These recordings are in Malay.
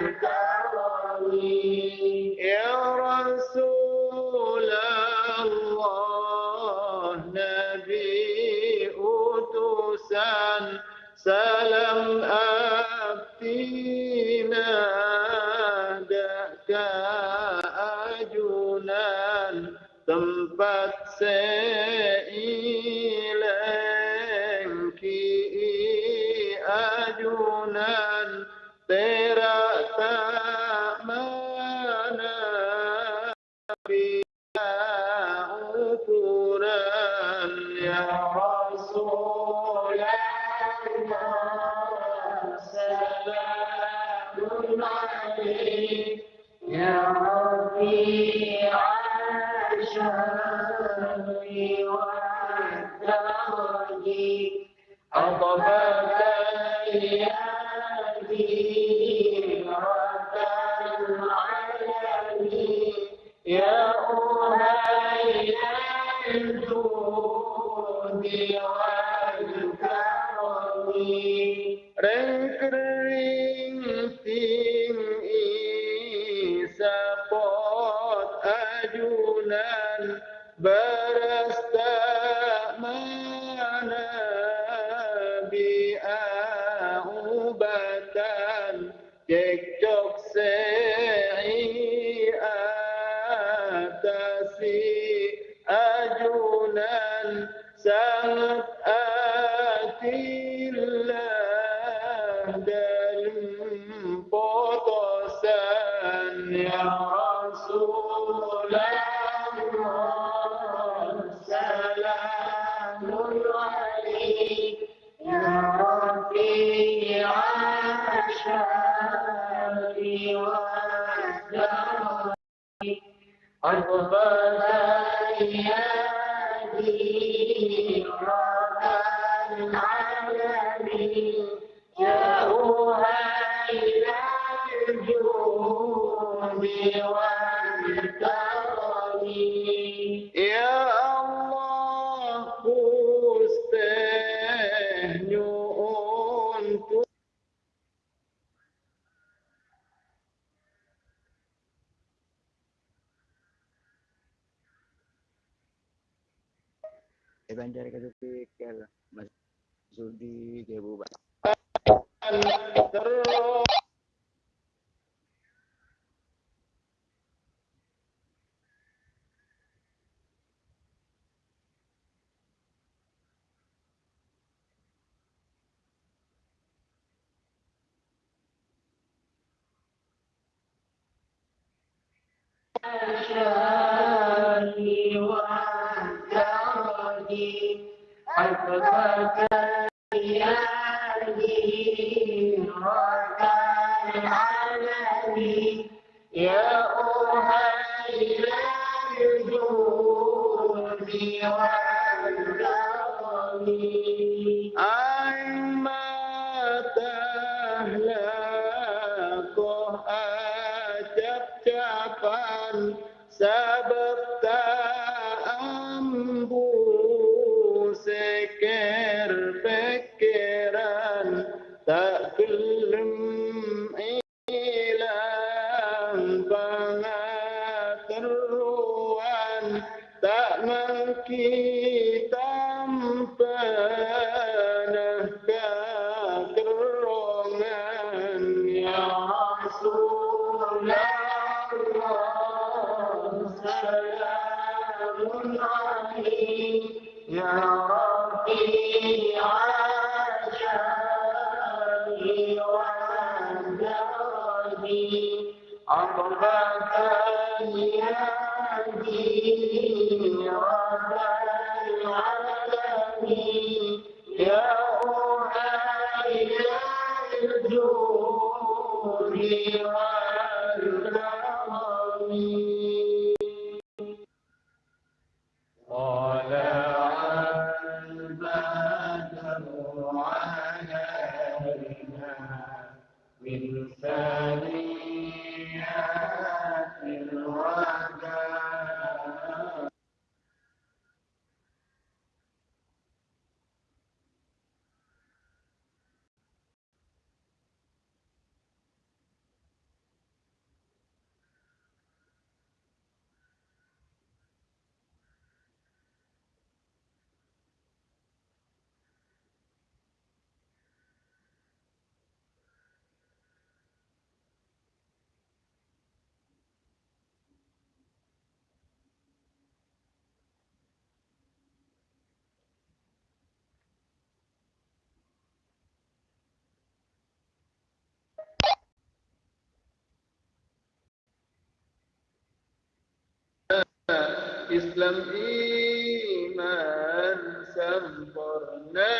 Thank. Banjar kata tu kel masuk di kebu. Yeah. Islam iman sempurna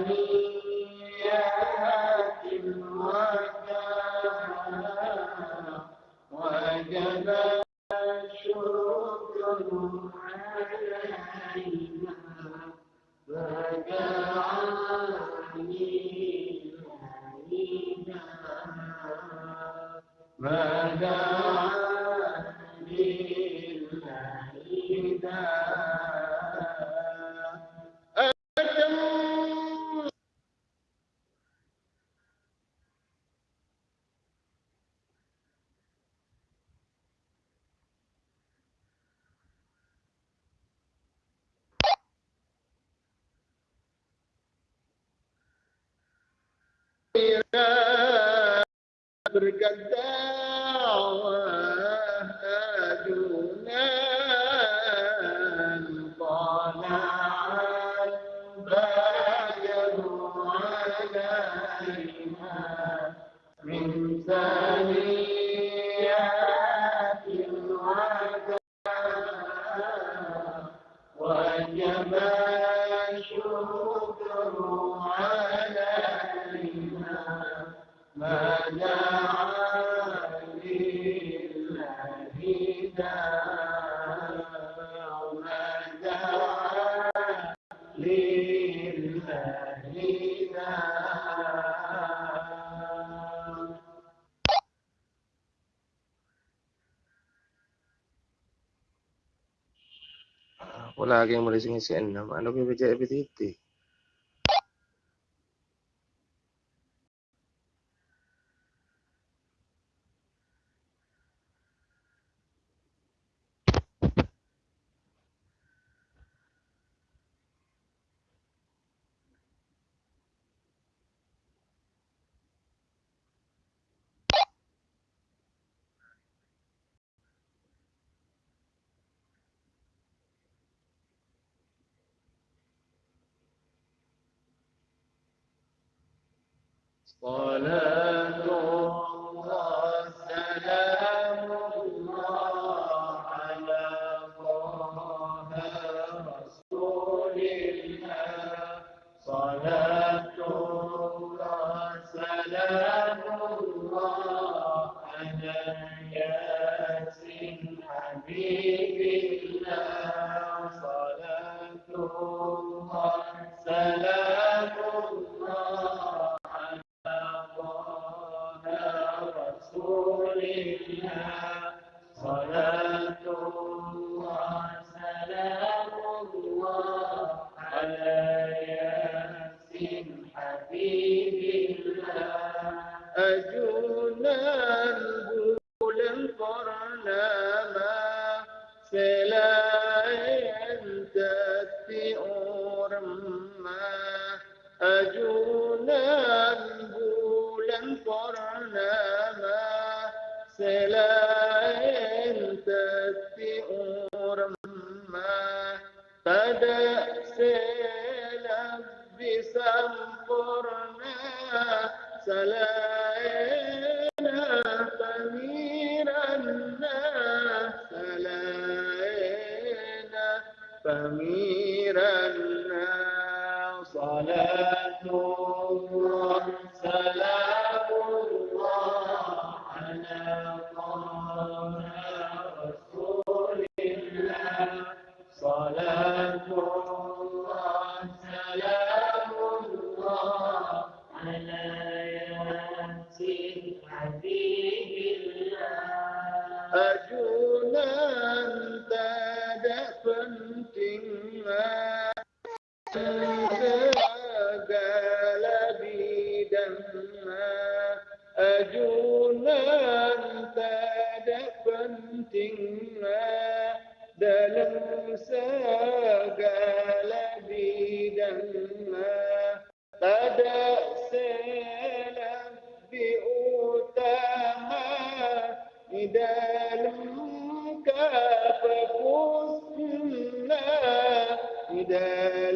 Thank you. جد ஆலோசனை செய்யணும் அனுபவிச்ச பத்தி صلاه إذا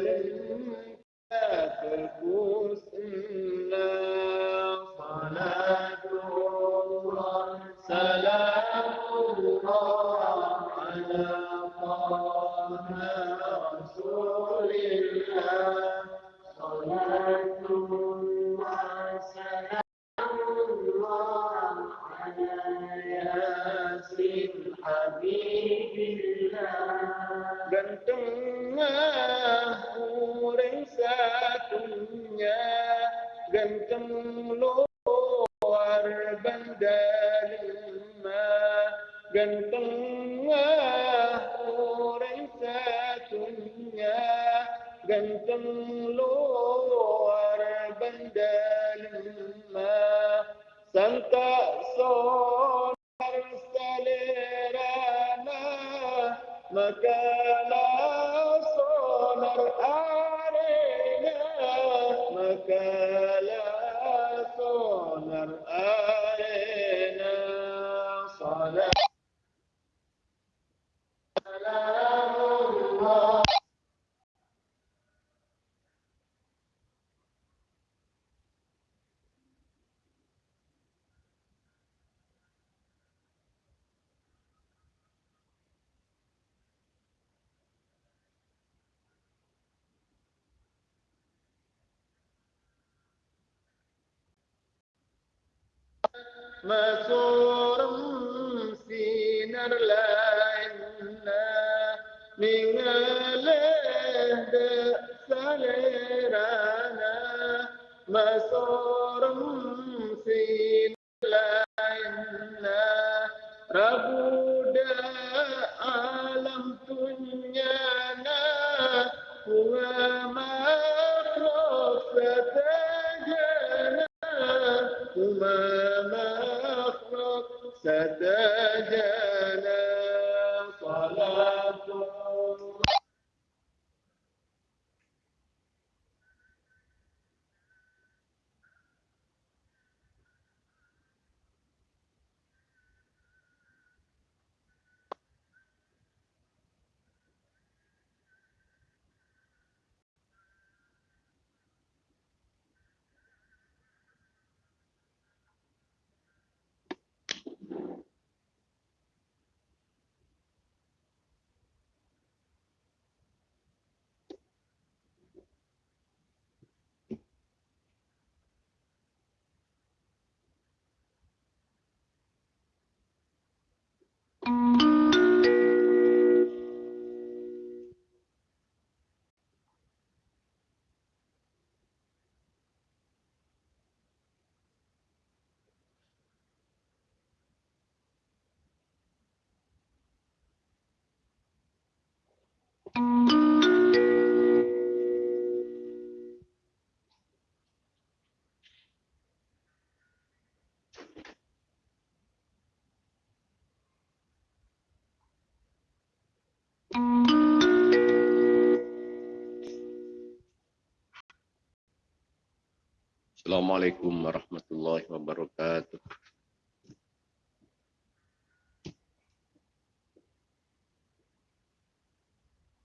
Assalamualaikum warahmatullahi wabarakatuh.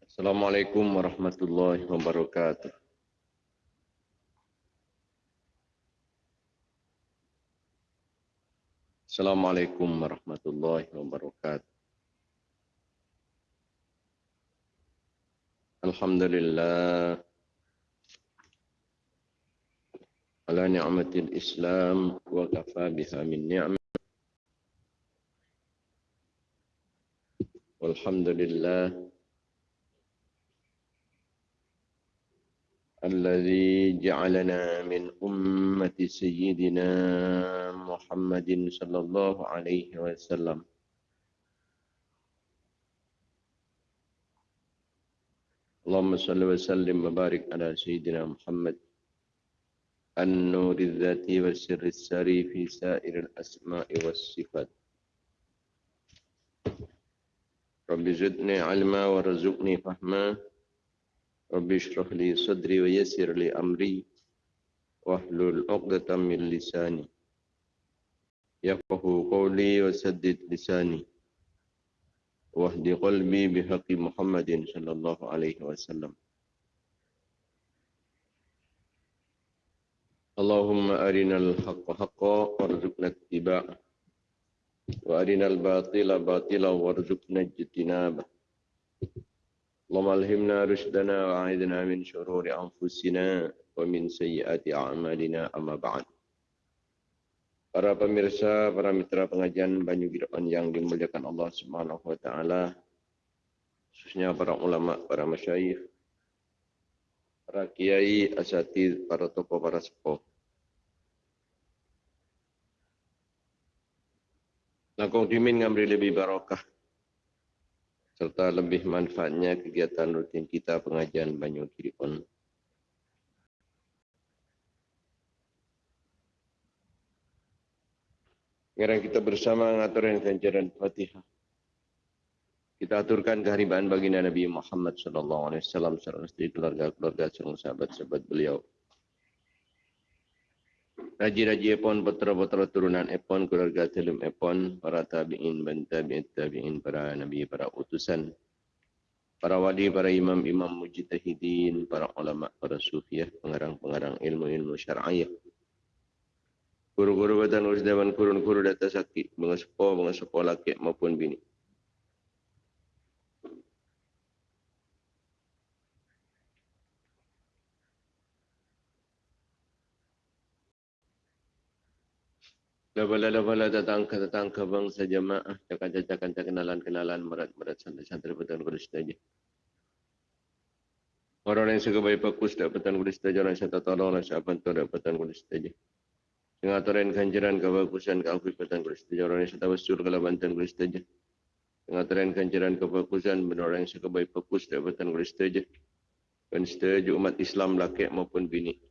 Assalamualaikum warahmatullahi wabarakatuh. Assalamualaikum warahmatullahi wabarakatuh. Alhamdulillah على نعمة الإسلام وكفى بها من نعمة والحمد لله الذي جعلنا من أمة سيدنا محمد صلى الله عليه وسلم اللهم صل وسلم وبارك على سيدنا محمد النور الذاتي والسر السري في سائر الأسماء والصفات. رب زدني علما ورزقني فهما. رب اشرح لي صدري ويسر لي أمري. واحلل عقدة من لساني. يفقه قولي وسدد لساني. واهد قلبي بحق محمد صلى الله عليه وسلم. اللهم أرنا الحق حقا وارزقنا اتباعه وأرنا الباطل باطلا وارزقنا اجتنابه اللهم ألهمنا رشدنا وأعذنا من شرور أنفسنا ومن سيئات أعمالنا أما بعد Para pemirsa, para mitra pengajian Banyu Gideon yang dimuliakan Allah Subhanahu wa taala, khususnya para ulama, para masyayikh, para kiai, asatid, para tokoh, para sepuh. Langkong dimin ngambil lebih barokah serta lebih manfaatnya kegiatan rutin kita pengajian Banyu Kirion. Sekarang kita bersama ngaturin ganjaran Fatihah. Kita aturkan kehariban baginda Nabi Muhammad wasallam serta keluarga-keluarga serta sahabat-sahabat beliau. Raji-raji epon, putra-putra turunan epon, keluarga telum epon, para tabi'in, dan tabi'in, tabi'in, para nabi, para utusan, para wali, para imam-imam mujtahidin, para ulama, para sufiah, pengarang-pengarang ilmu-ilmu syar'iyah. Guru-guru badan urus dewan kurun-kurun data sakit, mga sepo, mga sepo laki maupun bini. Labala-labala datang ke datang ke bangsa jemaah, cakap-cakap kenalan-kenalan merat-merat santri-santri petang kudus saja. Orang yang suka baik fokus dapatan kudus saja, orang yang tolong, orang yang bantu dapatan kudus saja. Pengaturan kanjaran kebagusan keafiatan kudus saja, orang yang tawasul kalau bantuan kudus saja. Pengaturan kanjaran kebagusan benar orang yang suka baik fokus dapatan kudus saja. dan setuju umat Islam laki maupun bini.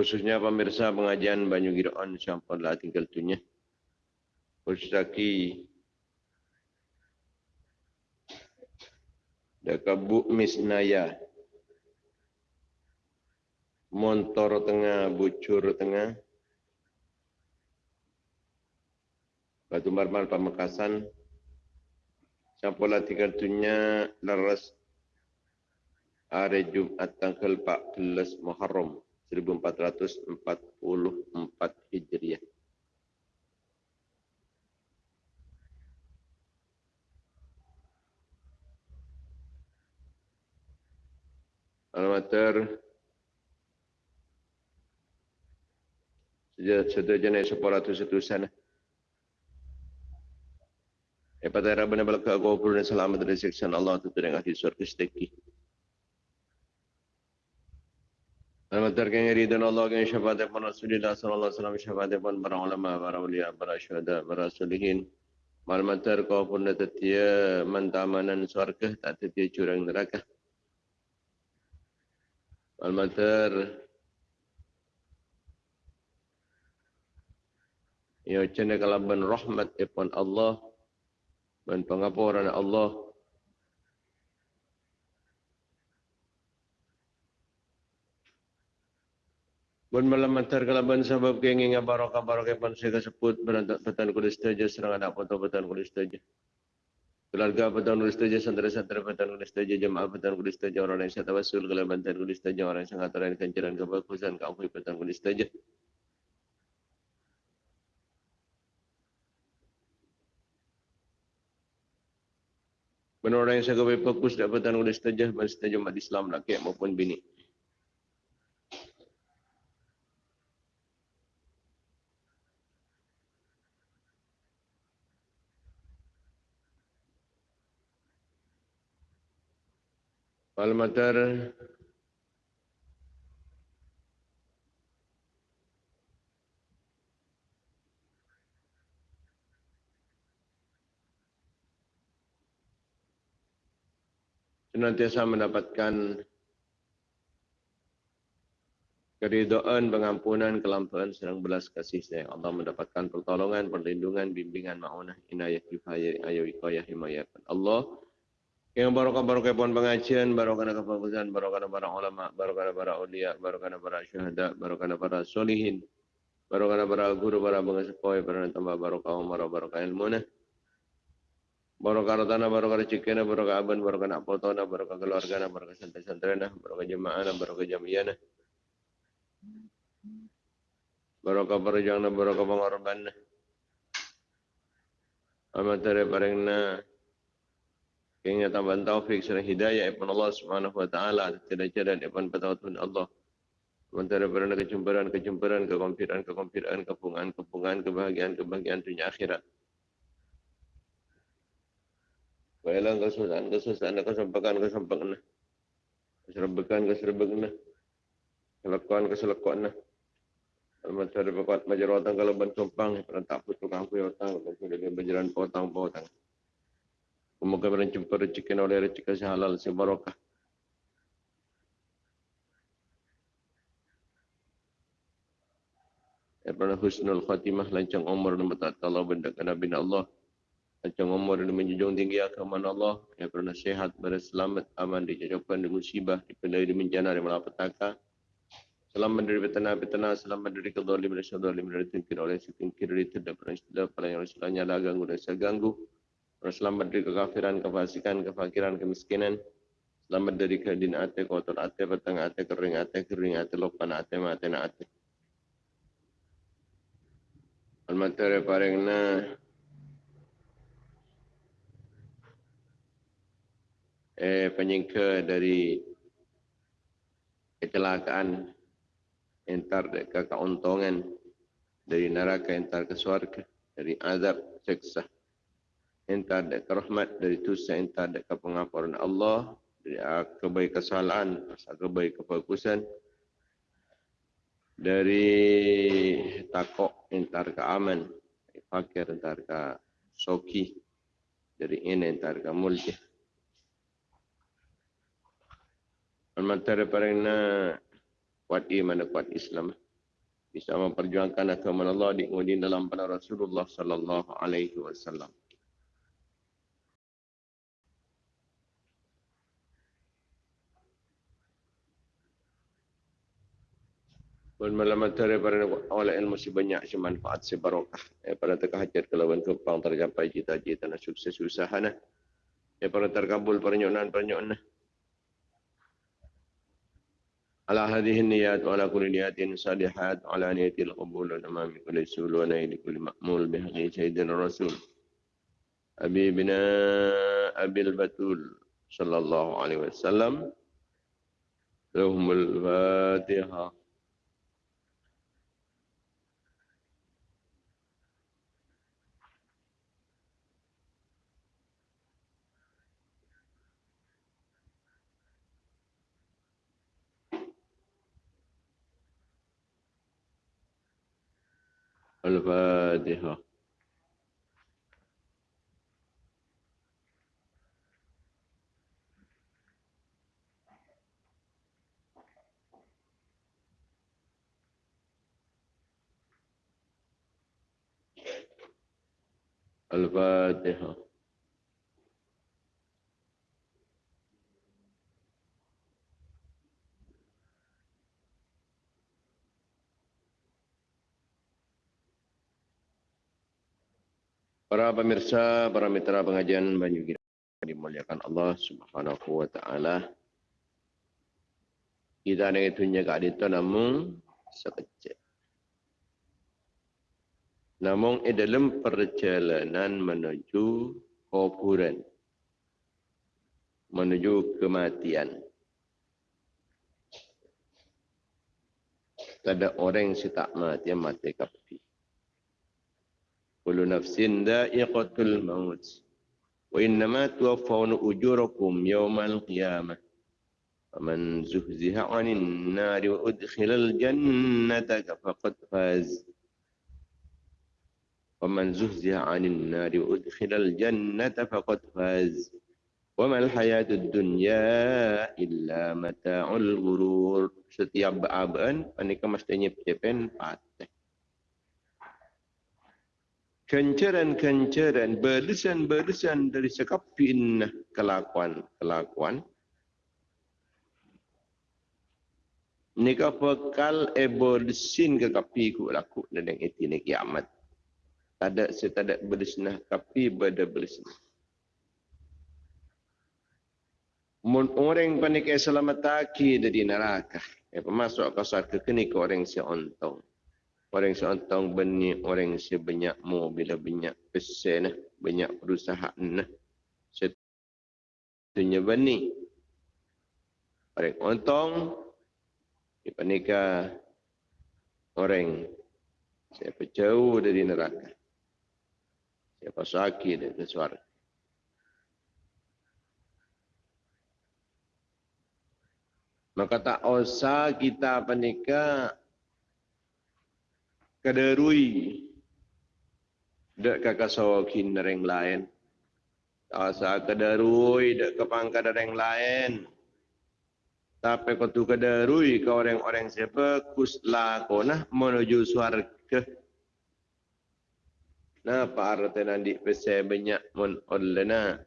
Khususnya pemirsa pengajian Banyu Giroon sampai lah tinggal tunya. Khususaki Dekat Bu Misnaya. Montor tengah, bucur tengah. Batu Marmal Pamekasan. Sampai tinggal tunya laras hari Jumat tanggal 14 Muharram 1444 Hijriah. Alamater sejak jenis separatus itu sana. Epat era benar benar kau pun selamat dari siksa Allah tu teringat di surga sedekih. Alamater kaya ridhan Allah kaya syafaat pun Rasulullah sallallahu alaihi wasallam syafaat pun para ulama, para ulia, para syuhada, para solihin. Malamater kau pun tetia mentamanan surga tak tetia curang neraka. Almater Ya cina kalaban rahmat ipon Allah dan pengapuran Allah Bun malam antar kalaban sebab kenging barokah barokah pun saya sebut berantak petan kulis saja serang anak foto petan kulis saja. Keluarga petan kulis saja santri-santri petan kulis saja jemaah petan kulis saja orang yang saya tawasul kalaban petan kulis saja orang yang sangat terang kencaran kebagusan kampung petan kulis saja. Benar orang yang saya kawai fokus dapatan oleh setajah dan setajah Islam laki maupun bini. Malmatar senantiasa mendapatkan keridhaan, pengampunan, kelampuan, serang belas kasih sayang Allah mendapatkan pertolongan, perlindungan, bimbingan, ma'unah, inayah, kifayah, ayo, ikayah, himayah. Allah yang barokah barokah pun pengajian, barokah kefokusan, barokah para ulama, barokah para ulia, barokah para syuhada, barokah para solihin, barokah para guru, para pengasih para tambah barokah umar, barokah ilmu. Barokah tanah, barokah rezeki, barokah aban, barokah nak barokah keluarga, barokah santri-santri, barokah jemaah, barokah jamiah. Barokah perjuangan, barokah pengorban. Amat dari parengna kengnya tambahan taufik serta hidayah ibn Allah Subhanahu wa taala tidak jalan ibn patawatun Allah. Sementara berada kejumpuran, kejumpuran, kekompiran, kekompiran, kepungan, kepungan, kebahagiaan, kebahagiaan dunia akhirat. Baiklah kesusahan, kesusahan, kesempakan, kesempakan. Keserbekan, keserbekan. Kelekuan, keselekuan. Almat saya berkuat majar kalau ban sumpang, pernah tak putus kampung otang, kalau dia berjalan potang potang. Semoga berjumpa rezeki oleh rezeki halal sebarokah. Ibn Husnul Khatimah lancang umur dan bertaat Allah benda Nabi Allah. Macam umur dan menjunjung tinggi agama Allah yang pernah sehat, berselamat, aman, dijauhkan dari musibah, dipendai dari bencana, dari malapetaka. Selamat dari petana-petana, selamat dari kedolim, dari syaudolim, dari tingkir oleh setingkir, dari tidak pernah istilah, pada yang lah ganggu dan saya Selamat dari kekafiran, kefasikan, kefakiran, kemiskinan. Selamat dari kedin ate, kotor ate, petang ate, kering ate, kering ate, lopan ate, mate, na ate. Al-Matari parengna eh, penyingka dari kecelakaan entar ke keuntungan dari neraka entar ke surga dari azab seksa entar ke rahmat dari dosa entar ke pengampunan Allah dari kebaik kesalahan kebaik kebagusan dari takok entar ke aman fakir entar ke soki dari ini entar kamul je. Al-Matara parina kuat iman kuat Islam. Bisa memperjuangkan agama Allah di dalam pada Rasulullah sallallahu alaihi wasallam. Pun malam antara para oleh ilmu si banyak si manfaat si barokah. Eh, pada teka hajat kelawan kepang tercapai cita-cita dan sukses usaha nah. Eh, pada terkabul pernyonan pernyonan. Ala hadhihi niyat wa ala kulli niyatin salihat ala niyatil qabul wa amami kulli sul wa naili kulli ma'mul bi haqqi sayyidina rasul. Habibina Abil Batul sallallahu alaihi wasallam. Lahumul Fatihah. الفاتحة. الفاتحة. Para pemirsa, para mitra pengajian Banyu Gira dimuliakan Allah Subhanahu wa taala. Kita ni itu nya kak itu namun sekecil. Namun di dalam perjalanan menuju kuburan menuju kematian. Ada orang yang tak mati, mati kapi. كل نفس ذائقة الموت وإنما توفون أجوركم يوم القيامة. فمن زهزها عن النار وأدخل الجنة فقد فاز. ومن زهزها عن النار وأدخل الجنة فقد فاز. وما الحياة الدنيا إلا متاع الغرور. setiap baaban panika mestinya pepen patah kencaran-kencaran, berdesan-berdesan dari sekapin kelakuan-kelakuan. Nika bekal ebolsin ke kapi ku laku yang itu ni kiamat. Ada setada berdesenah kapi pada berdesenah. Mun orang panik selamat taki dari neraka. Eh, masuk ke saat kekenik orang si ontong. Orang seorang benih, orang sebanyak mu bila banyak pesen, banyak perusahaan. Setunya benih. Orang ontong, dipanika orang siapa jauh dari neraka. Siapa sakit dari suara. Maka tak usah kita panika kaderui dak kakak sawakin dereng lain asa kaderui dak kepangka dereng lain tapi kau tu kaderui ke orang-orang siapa kusla kona menuju surga Nah, Pak Arta nanti pesai banyak mon olena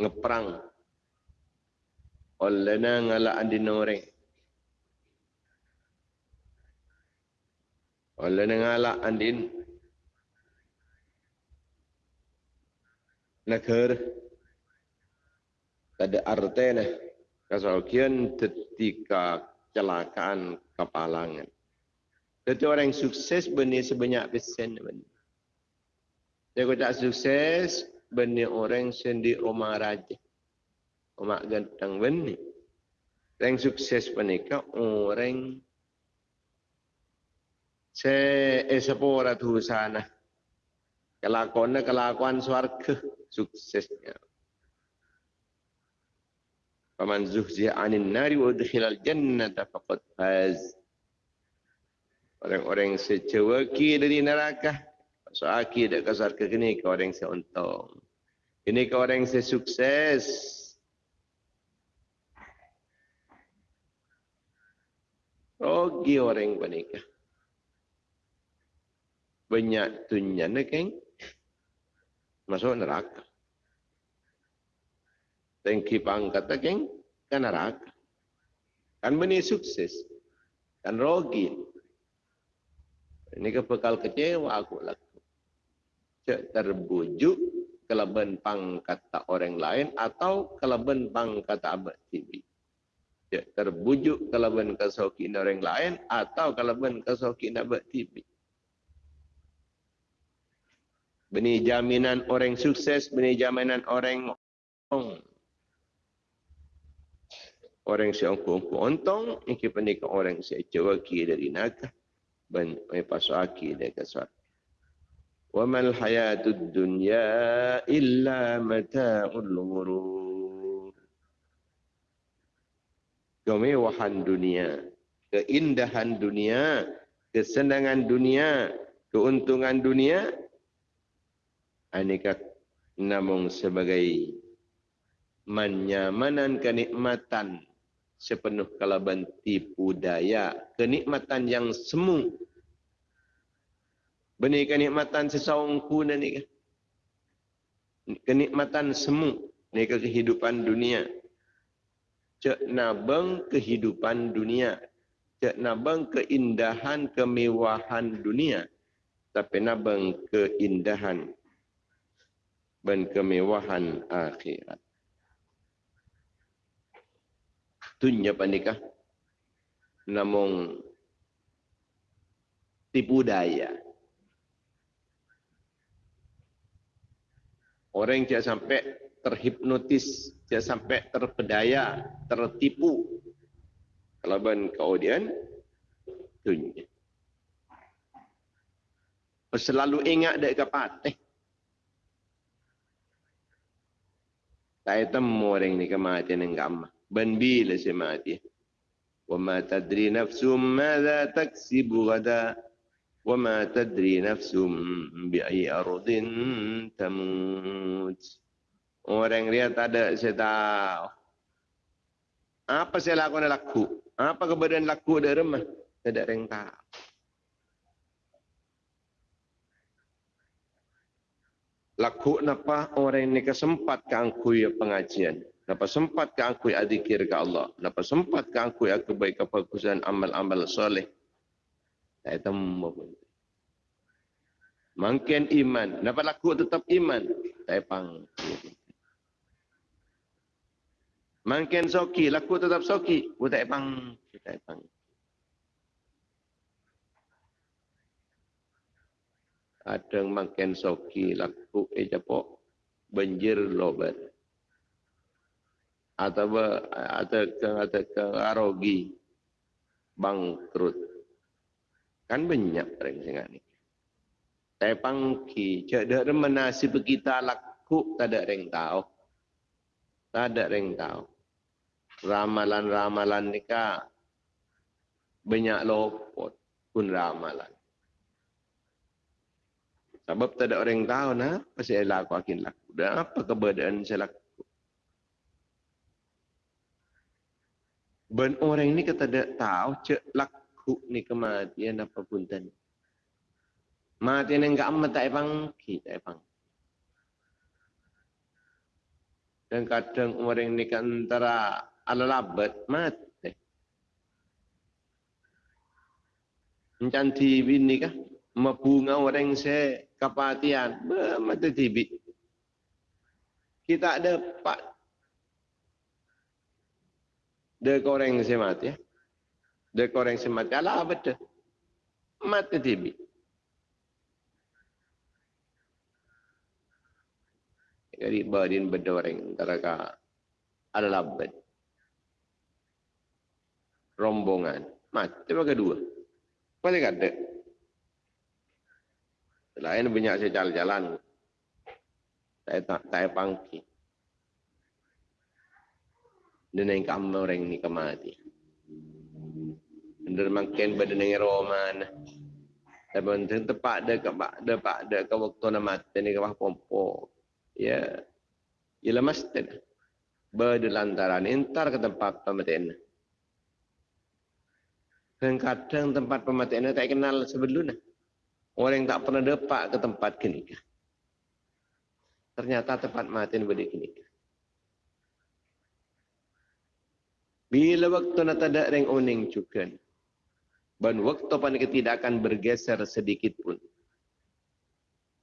ngeprang olena ngala andi noreng Oleh ngalak andin negara ada artinya kesakian ketika kecelakaan kepalangan. Jadi orang yang sukses benih sebanyak persen. Dia tak sukses benih orang sendi rumah raja. Rumah ganteng benih. Orang sukses benih orang se esapora tu sana. Kelakuan kelakuan swarga suksesnya. Faman zuhziha anin nari wa udkhilal jannata faqad faz. Orang-orang secewaki dari neraka. Masuk aki dak kasar ke kini ke orang seuntung. Ini ke orang yang sukses. Rogi orang menikah. Tunyan kan? Masuk neraka. Tengki pangkat kan? Kan neraka. Kan benih sukses. Kan rogi. Ini kebekal kecewa aku laku. Cek terbujuk kelebihan pangkat tak orang lain atau kelebihan pangkat abad TV. Cek terbujuk kelebihan kesokin orang lain atau kelebihan kesokin abad TV. Beni jaminan orang sukses, beni jaminan orang ong. Orang si ongko ontong, ini penikah orang si cewaki dari naga. Ben, may pasaki dari kesat. وما الحياة الدنيا إلا متاع الغرور kemewahan dunia keindahan dunia kesenangan dunia keuntungan dunia aneka namun sebagai menyamanan kenikmatan sepenuh kalaban tipu daya kenikmatan yang semu Benih kenikmatan sesaung pun ni kan. Kenikmatan semu ni ke kehidupan dunia. Cek nabeng kehidupan dunia. Cek nabeng keindahan kemewahan dunia. Tapi nabeng keindahan dan kemewahan akhirat. Tunya panikah. Namun tipu daya. Orang yang sampai terhipnotis, dia sampai terpedaya, tertipu. Kalau ben kemudian, tunjuk. Selalu ingat dek kapateh. Saya temu orang ni kematian yang gamma. Ben bila saya mati. Wa ma tadri nafsum madha taksibu gada. وما تدري نفس بأي أرض تموت Orang dia tak ada, saya tahu. Apa saya lakukan laku? Apa keberadaan laku di rumah? Tidak ada yang tahu. Laku napa orang ini kesempat ke angkui pengajian. Napa sempat ke angkui adikir ke Allah. Napa sempat ke angkui kebaikan kebagusan amal-amal soleh. Saya temu pun. Mungkin iman. Dapat laku tetap iman. Saya pang. Mungkin soki. Laku tetap soki. Saya tak pang. Saya pang. Ada makin soki laku ejapok banjir lobat. Atau atau atau ke arogi bangkrut. Kan banyak orang sangat ni. Saya pangki, cak dah menasib kita laku, tak ada orang tahu. Tak ada orang tahu. Ramalan-ramalan ni ka banyak lopot pun ramalan. Sebab tak ada orang tahu nah, apa saya laku akin laku. Dan apa keberadaan saya laku. Ben orang ni kata tak tahu cak laku ku ni kematian apa pun tadi. Mati ni enggak amat tak epang, kita epang. Dan kadang orang ni kan antara ala labat mati. Macam TV ni kah? Mabunga orang se kapatian, mati TV. Kita ada pak. Dia orang se mati ya. Dia koreng semati. Alah betul. Mati tibi. Jadi badin berdoreng. Antara adalah bed. Rombongan. Mati pakai dua. Paling Selain banyak saya jalan-jalan. Saya tak saya pangki. Dan yang kamu orang ini kematian. Anda makin badan dengan roman. Tapi untuk tepat ada ke pak ada pak ada ke waktu nama mati ni ke pompo. Ya. ila masjid berdelantaran entar ke tempat pematian dan kadang tempat pematian tak kenal sebelumnya orang yang tak pernah depak ke tempat kenikah. Ternyata tempat matian beri kenikah. Bila waktu nak ada orang uning juga dan waktu panik tidak akan bergeser sedikit pun.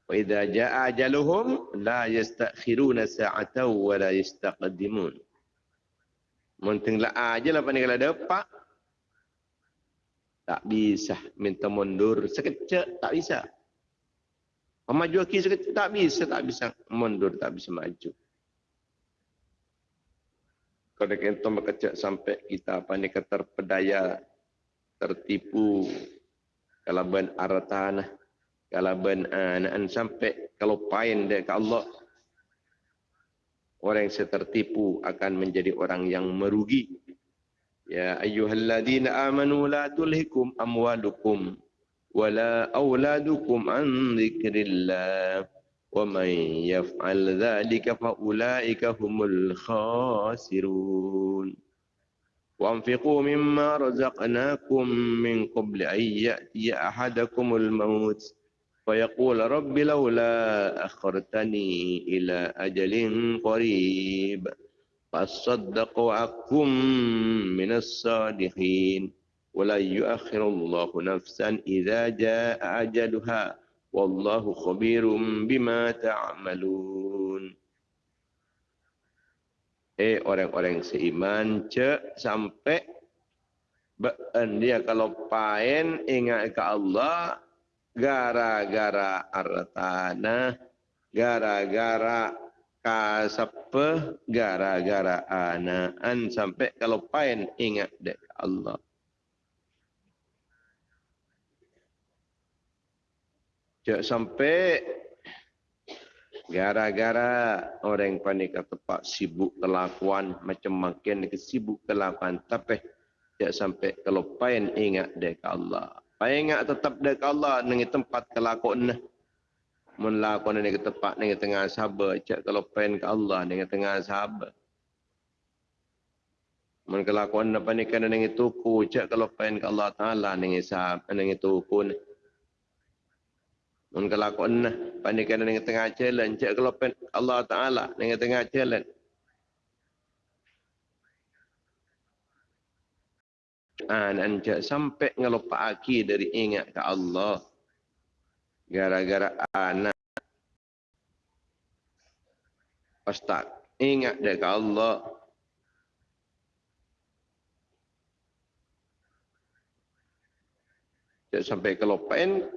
Wa idza jaa ajaluhum la yastakhiruna sa'atan wa la yastaqdimun. Munting la ajal apa ni kalau dapat tak bisa minta mundur sekejap tak bisa. Maju lagi sekejap tak bisa tak bisa mundur tak bisa maju. Kalau kita berkecak sampai kita apa ni terpedaya tertipu kalau ben artanah kalau ben an sampai kalau pain dia ke Allah orang yang tertipu akan menjadi orang yang merugi يا أيها الذين آمنوا لا تلهكم أموالكم ولا أولادكم عن ذكر الله ومن يفعل ذلك فأولئك هم الخاسرون. وأنفقوا مما رزقناكم من قبل أن يأتي أحدكم الموت فيقول رب لولا أخرتني إلى أجل قريب. Fasaddaqu akum minas sadihin. Wala yuakhirullahu nafsan idha jaa ajaduha. Wallahu khubirun bima ta'amalun. Eh orang-orang seiman cek sampai. Bahkan eh, dia kalau pain ingat ke Allah. Gara-gara artanah. Gara-gara kasape, gara-gara anaan sampai kalau pain ingat dek Allah. Cak sampai gara-gara orang panik tepat sibuk kelakuan macam makin sibuk kelakuan tapi cak sampai kalau pain ingat dek Allah. Saya ingat tetap dekat Allah dengan tempat kelakon. Mun lakon dengan tempat dengan tengah sahabat. Cak kalau pen ke Allah dengan tengah sahabat. Mun kelakon apa ni kena dengan tuku. Cak kalau pen ke Allah Ta'ala dengan sahabat dengan tuku ni. Mun kelakon apa ni kena dengan tengah challenge. Cak kalau pen Allah Ta'ala dengan tengah challenge. dan jak sampai ngelupa aki dari ingat ke Allah gara-gara anak. Ustaz ingat ke Allah? Jak sampai kelupain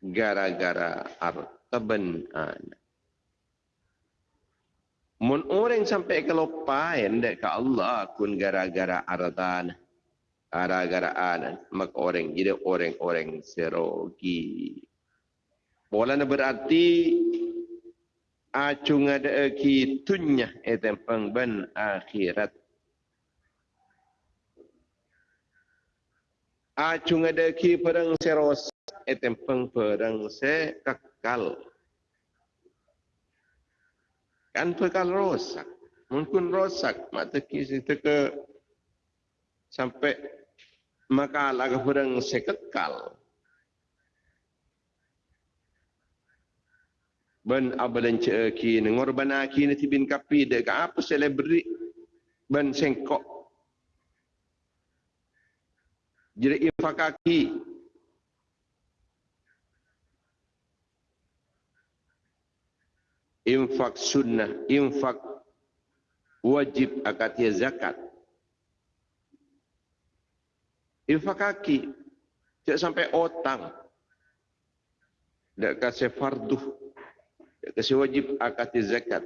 gara-gara harta ben anak. Mun orang sampai kelupain dek ke Allah kun gara-gara harta anak. Gara-garaan maka orang jadi orang-orang serogi. Bola berarti acung ada ki tunya etem pengben akhirat. Acung ada ki perang seros etem peng perang se kekal. Kan pekal rosak. Mungkin rosak mata kisi ke sampai maka laga hurang sekekal. Ben abalan ceki ngorban aki ni tibin kapi dek apa selebri ben sengkok. Jadi infak kaki infak sunnah, infak wajib akatia zakat. infak kaki tidak sampai otang tidak kasih fardu tidak kasih wajib akad zakat.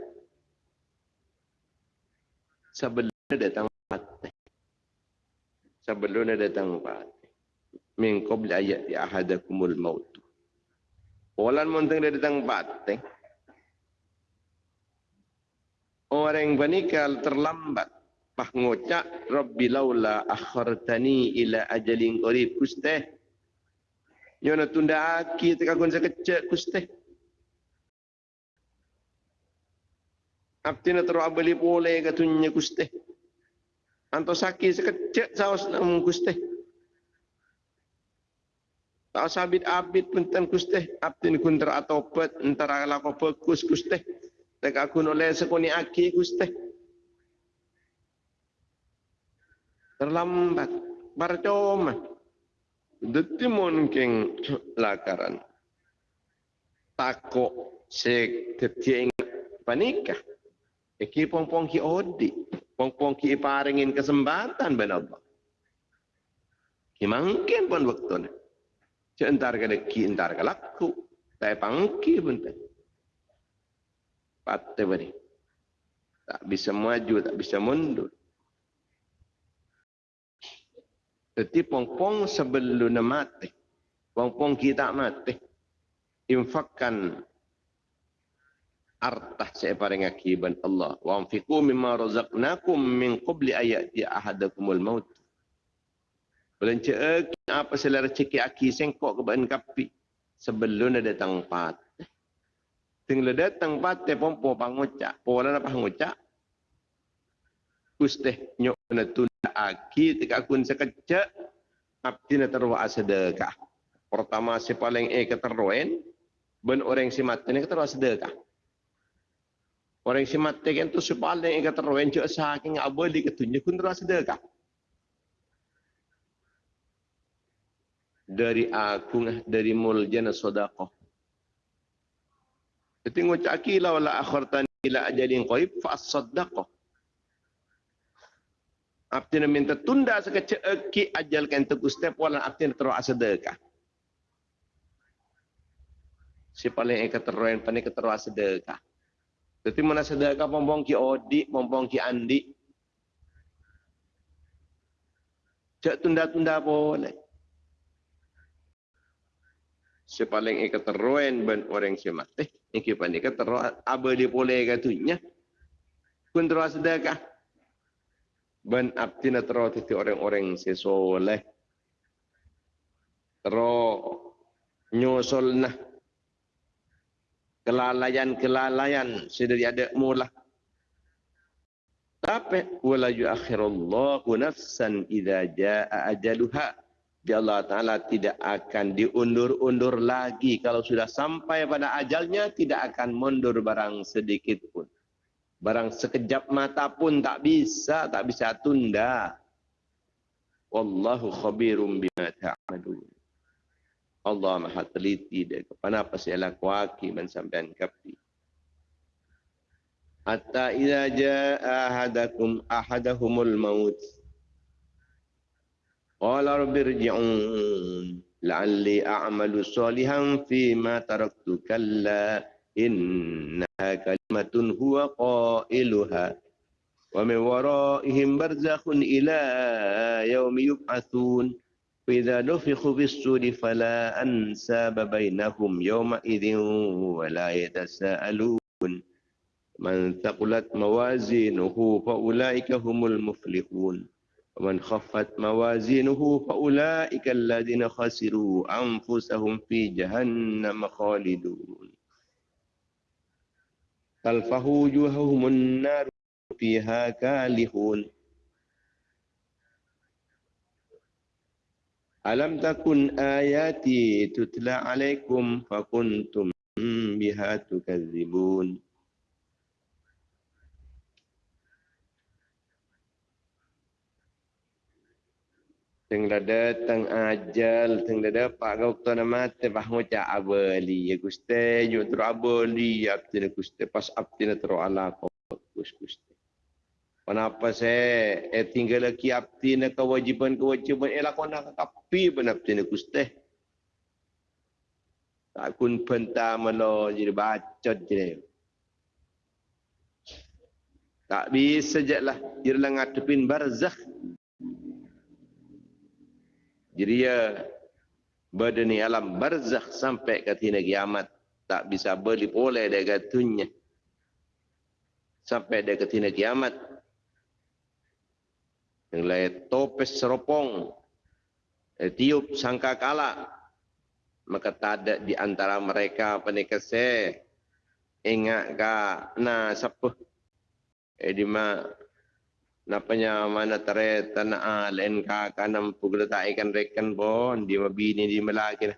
Sebelumnya datang mati sebelumnya datang mati min qabl ayati ahadakumul maut. Walan munteng dia datang mati orang yang terlambat. Pah ngocak rabbi laula akhartani ila ajalin qarib. Kusteh. Yona tunda aki tekakun sekecek kusteh Abdi na terus abali boleh katunya kuste. Anto sakit sekecek saus namun kuste. Tak sabit abid pun tan kuste. Abdi ni kun teratopet antara lako fokus kuste. Tak aku oleh sekoni aki kuste. Terlambat. Barcoma. Deti mungkin lakaran. Takut sek panikah. Iki pong-pong ki odi. Pong-pong ki paringin kesempatan ben Allah. Ki mungkin pun waktu ni. Cik entar ke ki entar ke laku. Tapi pangki pun tak. Patah beri. Tak bisa maju, tak bisa mundur. Jadi pong-pong sebelum mati. Pong-pong kita mati. Infakkan artah saya paring akiban Allah wa anfiqu mimma razaqnakum min qabli ayati ahadakumul maut Belanja apa selera cekik aki sengkok ke bahan kapi sebelum ada datang pat. Tinggal datang pat pompo pangucak. Pola apa pangucak? Kusteh nyok na tunda aki tika kun sekecak abdi na terwa sedekah. Pertama si paling e keteruen ben orang si mati ni keterwa sedekah. Orang si mati kan tu si paling kata rohen cak saking abadi ketunjuk pun terasa sedekah. Dari aku dari muljana sodakoh. Jadi ngucap akilah wala akhirtan ila ajalin qaib fa. Abdi nak minta tunda sekecil eki ajal kan tu step wala nak terus sedekah. Si paling ikat teruan panik terus sedekah. Jadi mana sedekah pompong ki odi, pompong ki andi. Cak tunda-tunda boleh. Sepaling ikat teruen ben orang si mati. Iki panik ikat teruen. Aba dia boleh katunya. Kun terus sedekah. Ben abdi na terus titi orang-orang si soleh. Terus nyusul nah kelalaian-kelalaian sudah ada mula. Tapi wala yuakhirullahu nafsan idza jaa ajaluha. Dia Allah Ta'ala tidak akan diundur-undur lagi. Kalau sudah sampai pada ajalnya, tidak akan mundur barang sedikit pun. Barang sekejap mata pun tak bisa, tak bisa tunda. Wallahu khabirum bima ta'amadun. Allah maha teliti dia kepada apa saya lakuaki man sampean kapi. Hatta idza jaa ahadakum ahadahumul maut. Qala rabbi irji'un la'alli a'malu salihan fi ma taraktu kalla innaha kalimatun huwa qailuha wa min waraihim barzakhun ila yaumi yub'atsun فإذا نفخ في السور فلا أنساب بينهم يومئذ ولا يتساءلون. من ثقلت موازينه فأولئك هم المفلحون. ومن خفت موازينه فأولئك الذين خسروا أنفسهم في جهنم خالدون. تلفه وجوههم النار فيها كالحون. Alam takun ayati tutla alaikum fakuntum biha tukadzibun. Teng datang ajal, teng dah dapat kau tu nama te bah ngucap abali ya guste, yo tru abali ya abdi guste pas abdi tru ala kau guste. Kenapa saya eh, tinggal lagi abdi na kewajiban-kewajiban eh lakon nak kapi pun abdi na kuste. Tak kun penta malo jadi bacot je. Tak bisa je lah. Jadi lah ngadepin barzakh. Jadi ya badani alam barzakh sampai ke tina kiamat. Tak bisa beli boleh dia katunya. Sampai dia ke kiamat yang topes seropong, eh, tiup sangka kala, maka tak ada di antara mereka penikah se, ingat ka na siapa Eh di ma napanya mana tare tanah len ka kanam pugla ta ikan rekan pon di ma bini di malaki na.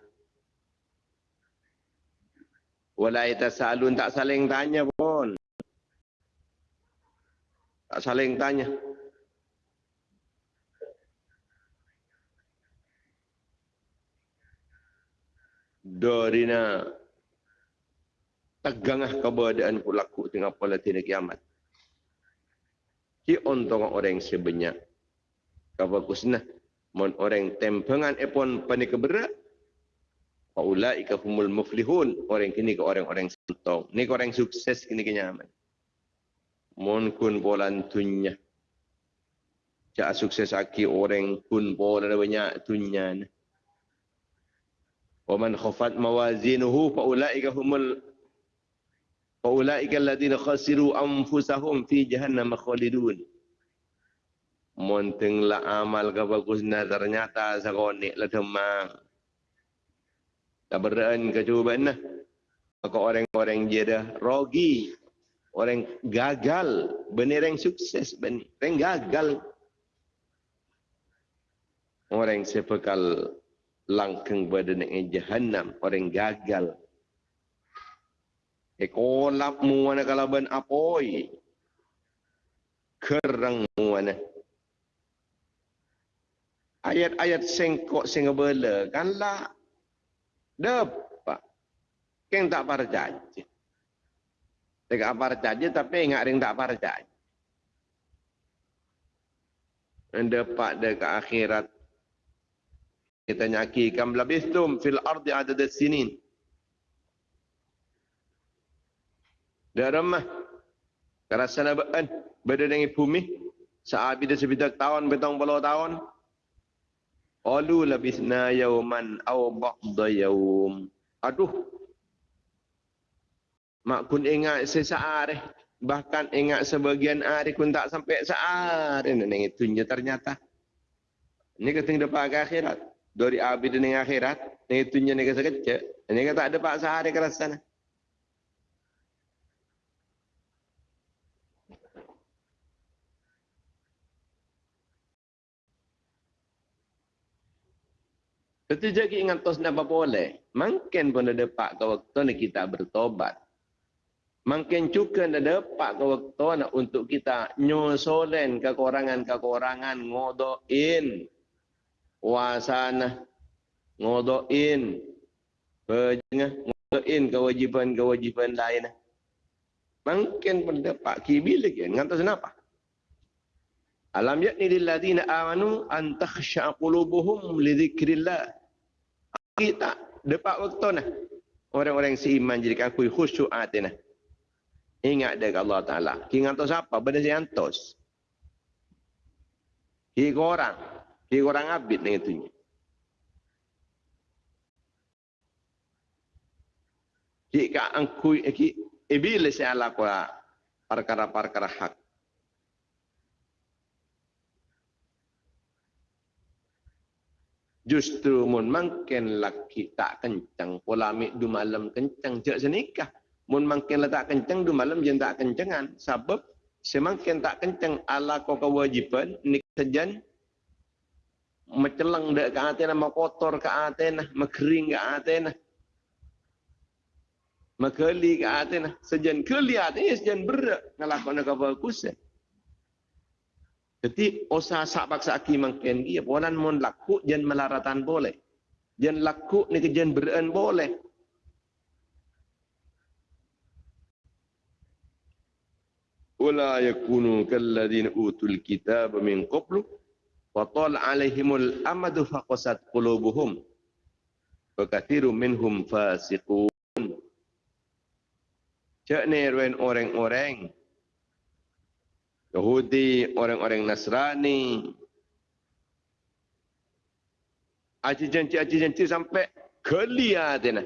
Wala salun tak saling tanya pun. Tak saling tanya. Dorina tegangah keberadaan pulaku tengah pola tina kiamat. Ki ontong orang sebanyak. Kapa kusnah. Mon orang tempengan epon panik keberat. Faulaika humul muflihun. Orang kini ke orang-orang sentong. Ni ke orang sukses kini kenyaman. Mon kun polan tunya. Cak sukses aki orang kun polan banyak tunya. Wa man khafat mawazinuhu faulaika humul Faulaika alladhina khasiru anfusahum fi jahannam khalidun. Monteng la amal ka bagus na ternyata sa konik la demang. Tabaraan ka cuba na. Maka orang-orang dah rogi. Orang gagal. Benar yang sukses. Benar yang gagal. Orang sepekal langkang badan yang jahannam. Orang gagal. Ekolap mu mana kalaban apoi. Kerang mu mana. Ayat-ayat sengkok singebela kan lah. Dapat. Keng tak percaya. Tak percaya tapi ingat ring tak percaya. Dapat dekat akhirat. Kita nyaki kam labistum fil ardi adad sinin. Daramah. Kerasa nabaan. Berada dengan bumi. Saat bila sebidak tahun, betong puluh tahun. Alu labisna yauman aw ba'da yaum. Aduh. Mak kun ingat sesaat eh. Bahkan ingat sebagian hari kun tak sampai saat. Ini tunjuk ternyata. Ini keting depan akhirat. Dari abid dengan akhirat. Ini tunjuk ni sekecil. Ini kata ada pak sehari kerasana. Itu jadi ingat tos nak boleh. Mungkin pun ada pak ke waktu ni kita bertobat. Mungkin juga ada pak ke waktu untuk kita nyusulen kekurangan-kekurangan ngodoin wasana ngodoin bejengah ngodoin kewajiban-kewajiban lain. Mungkin pun ada pak kibil lagi. Ngantos kenapa? Alam yakni lil ladina amanu an takhsha qulubuhum li dzikrillah. Kita depak waktu nah. Orang-orang seiman jadi aku khusyuk hati nah. Ingat dekat Allah Taala. Ki ngantos apa? Benda si antos. Ki orang. Ki orang abid dengan itu. Ki ka angkui ki iblis yang ala perkara-perkara hak. Justru mun mungkin laki tak kencang, polamik du malam kencang, jak senikah. Mun mungkin lah tak kencang, du malam jen tak kencangan. Sebab semakin tak kencang ala ko kewajiban, ni sejan mencelang dek ke atena, kotor ke atena, mekering ke atena. Mekeli ke atena, sejan keli atena, sejan berak ngelakon ke bagusan. Jadi usaha sabak saki mungkin dia ponan mon laku jen melaratan boleh. Jen laku ni ke jen beren boleh. Wala yakunu kalladhina utul kitab min qablu wa tal alaihimul amadu faqasat qulubuhum wa kathiru minhum fasiqun. Cak ni orang-orang Yahudi, orang-orang Nasrani. Aci janji, aci janji sampai kelia dina.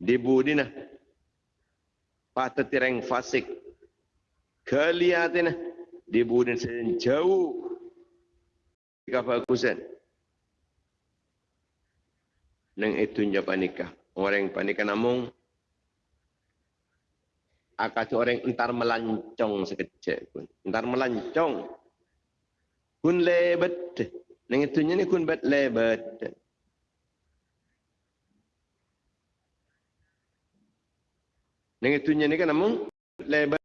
Dibu dina. Patah tireng fasik. Kelia dina. Dibu dina sejauh. Kapa kusen. Neng itu nya panikah. Orang panikah namung Akak tu orang entar melancong sekecil pun. Entar melancong. Kun lebet. Neng itunya ni kun bet lebet. Neng itunya ni kan namun lebet.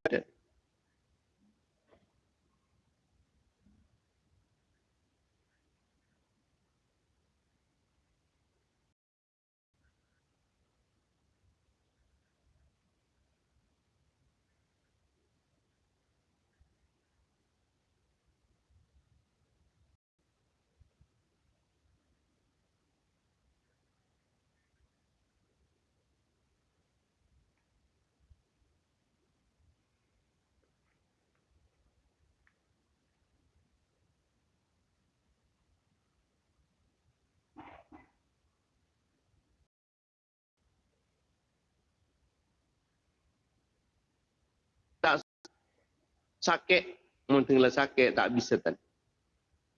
Sakit mungkin lah sakit tak bisa kan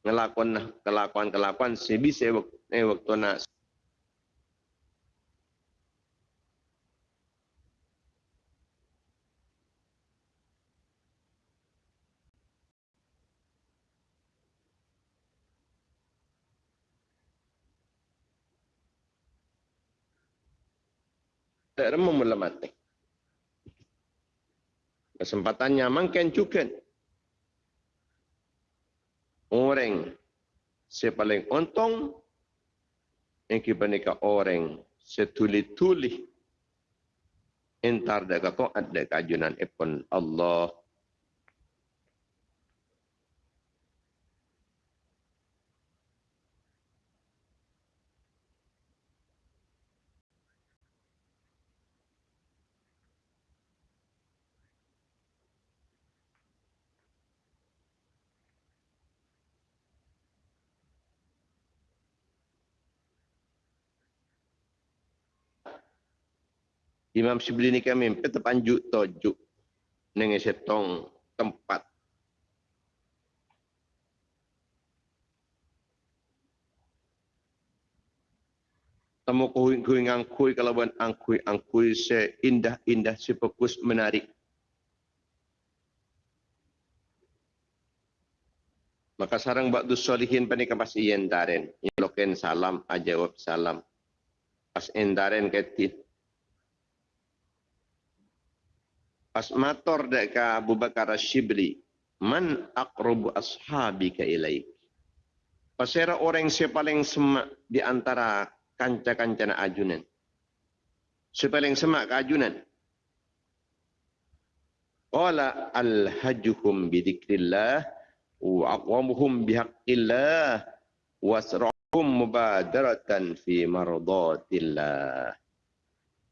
ngelakuan kelakuan kelakuan sebisa eh, waktu nak tak remuk mula mati. Kesempatannya makin juga. Orang si paling untung yang kita nikah orang setuli-tuli entar dekat taat dekat kajunan ipun Allah Imam Shibli ni kami terpanjuk tojuk dengan setong tempat. Temu kuing kuing angkui kalau buat angkui angkui se indah indah se fokus menarik. Maka sarang buat solihin panik pas iyan daren. Loken salam ajawab salam. Pas endaren ketit Pas mator deka Abu Bakar Shibli, man aqrabu ashabika ilaik. Pasera orang yang paling semak di antara kanca-kanca ajunan. Sepaling semak ke ajunan. Qala al-hajjuhum bidikrillah wa aqwamuhum bihaqqillah wasra'hum mubadaratan fi mardatillah.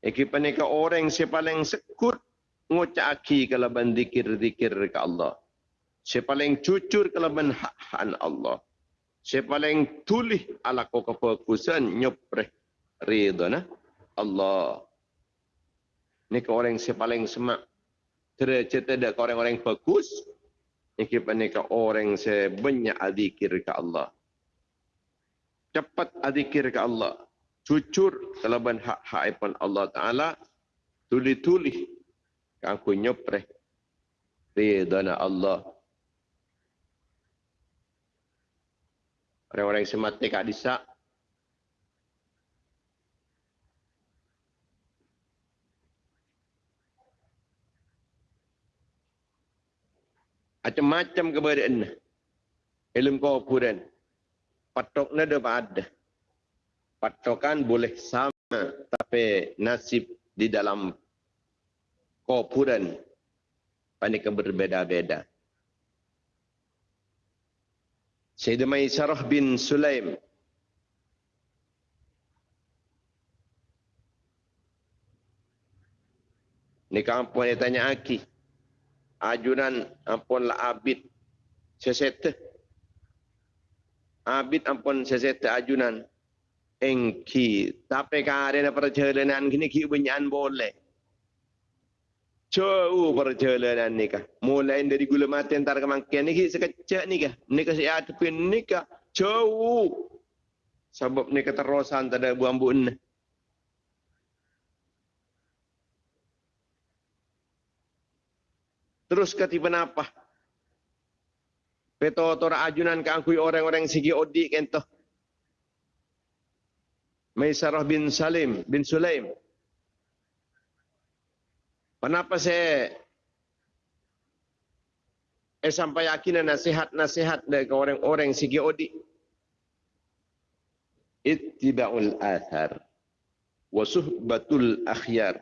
Ikipan orang yang paling sekut ngucaki kalau ban zikir-zikir ke Allah. Saya paling jujur kalau hak Allah. Saya paling tulih ala ko kefokusan nyopreh ridho na Allah. Ini ke orang saya paling semak. Derajat ada ke orang-orang bagus. Ini ke orang saya banyak adzikir ke Allah. Cepat adzikir ke Allah. Jujur kalau ban hak-hak Allah Ta'ala. Tuli-tuli aku nyopreh ridana Allah. Orang-orang yang semati kak disak. Macam-macam keberadaan. Ilmu kau puran. Patoknya ada ada. Patokan boleh sama. Tapi nasib di dalam kopuran panika berbeda-beda. Sayyidina Maisarah bin Sulaim Ni kampung dia tanya aki. Ajunan ampun lah abid seseta. Abid ampun seseta ajunan. Engki. Tapi kan ada perjalanan kini ki banyak boleh jauh perjalanan nikah. Mulai dari gula mati antara kemangkian ni sekecil nikah. Nikah saya hadapin nikah jauh. Sebab nikah terosan tak ada buang buun. Terus kata apa? Peto tora ajunan ke angkui orang-orang sigi odi kento. Maisarah bin Salim bin Sulaim. Kenapa saya eh sampai yakin nasihat-nasihat dari orang-orang sigi odi? Ittiba'ul athar wa suhbatul akhyar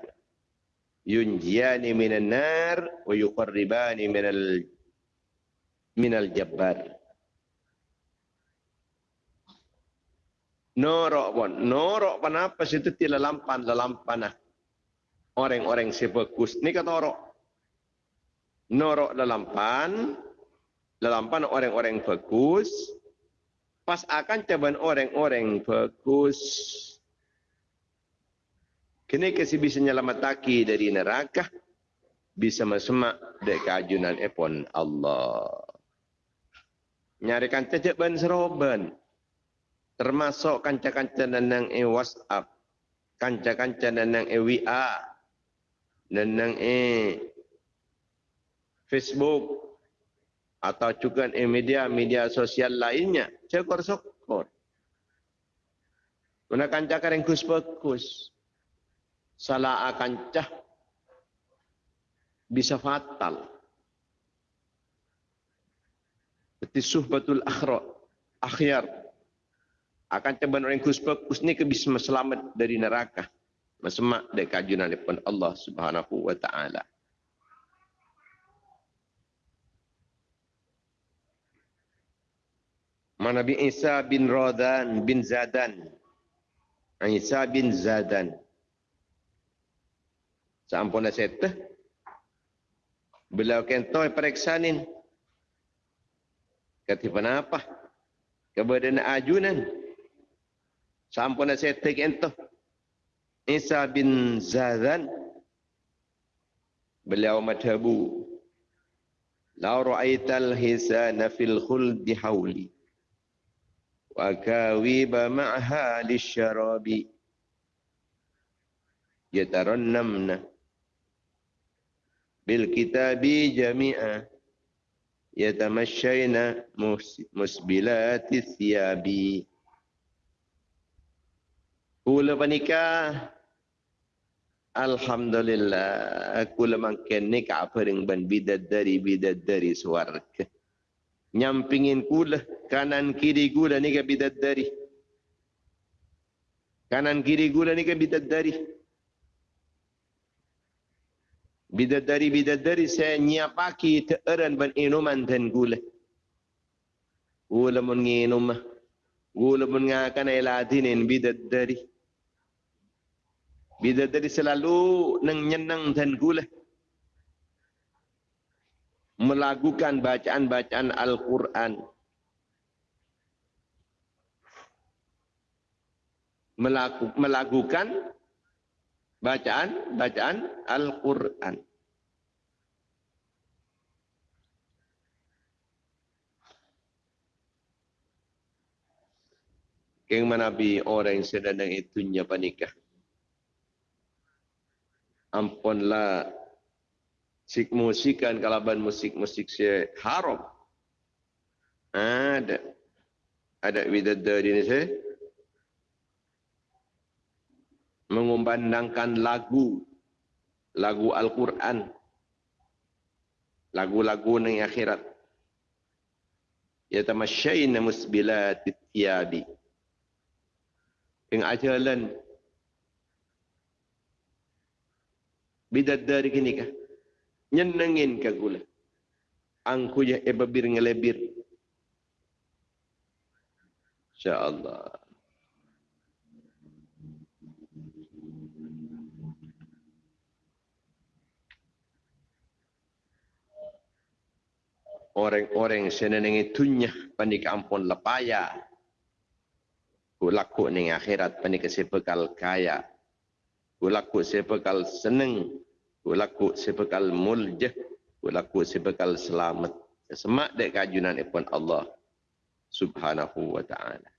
yunjiyani minan nar wa yuqarribani minal minal jabbar. Norok pun. Norok pun apa situ tidak lampan, lampan lah. Orang-orang si bagus. Ni kata norok. Norok lampan. Lampan orang-orang bagus. Pas akan caban orang-orang bagus. Kini kasi bisa nyelamataki dari neraka. Bisa masemak dari kajunan epon Allah nyari kanca cek ban seroban termasuk kanca-kanca nenang e WhatsApp kanca-kanca nenang e WA nenang e Facebook atau juga e media-media sosial lainnya. Cekor sokor. Mana kanca kareng kus bagus. Salah kanca bisa fatal. Seperti suhbatul akhra akhyar akan coba orang kuspa kusni ke bisa selamat dari neraka masemak dari kajunan depan Allah Subhanahu wa taala Nabi Isa bin Radan bin Zadan Isa bin Zadan Sampun setah Beliau kentoi periksanin Kata kenapa? Kepada nak ajunan. Sampun saya take ento. Isa bin Zazan. Beliau madhabu. La ra'aital hisana fil khuldi hawli. Wa kawiba ma'ha lisyarabi. Yatarannamna. Bil kitabi jami'ah yatamasyaina musbilati thiyabi Kula panika Alhamdulillah aku lemangken ni ka apering ban bidat dari bidat dari swarga nyampingin kula kanan kiri kula ni ka bidat dari kanan kiri kula ni ka bidat dari bidadari-bidadari saya nyiapaki teeran ban inuman dan gula. Gula mun nginum. Gula mun ngakan eladinin bidadari. Bidadari selalu neng nyenang dan gula. Melakukan bacaan-bacaan Al-Quran. Melakukan bacaan bacaan Al-Qur'an. Keng manabi orang yang sedang itu nyapa nikah. Ampunlah sik musikan kalaban musik-musik si haram. Ada. Ada widadari ini saya mengumandangkan lagu lagu Al-Quran lagu-lagu yang akhirat ya tamasyaina musbilat tiyabi ing ajalan bidat dari kini kah? Nyenengin ka gula? Angku ya ebabir ngelebir insyaallah. Orang-orang seneneng itunya panik ampun lepaya kulaku ning akhirat panik sepekal kaya kulaku sepekal seneng ulaku sebekal muljah, ulaku sebekal selamat. Semak dek kajunan ipun Allah subhanahu wa taala.